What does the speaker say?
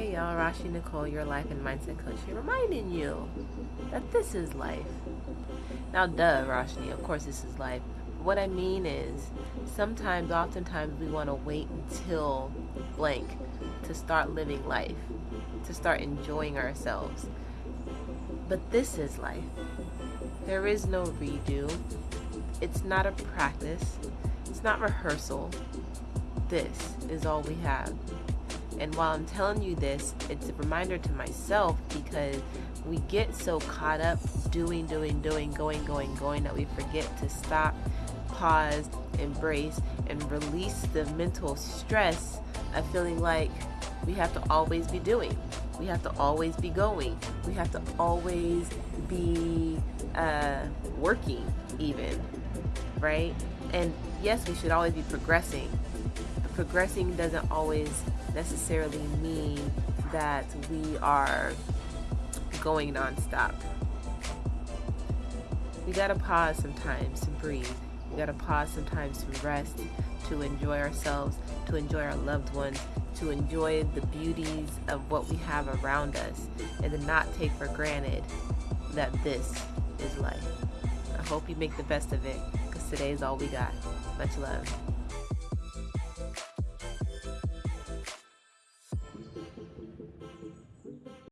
Hey y'all, Roshni Nicole, your life and mindset coach here, reminding you that this is life. Now, duh, Roshni, of course this is life. What I mean is, sometimes, oftentimes, we want to wait until blank to start living life, to start enjoying ourselves. But this is life. There is no redo. It's not a practice. It's not rehearsal. This is all we have. And while I'm telling you this, it's a reminder to myself because we get so caught up doing, doing, doing, going, going, going that we forget to stop, pause, embrace, and release the mental stress of feeling like we have to always be doing. We have to always be going. We have to always be uh, working, even, right? And yes, we should always be progressing. But progressing doesn't always necessarily mean that we are going nonstop. We gotta pause sometimes to breathe. We gotta pause sometimes to rest, to enjoy ourselves, to enjoy our loved ones, to enjoy the beauties of what we have around us, and to not take for granted that this is life. I hope you make the best of it, because today is all we got. Much love.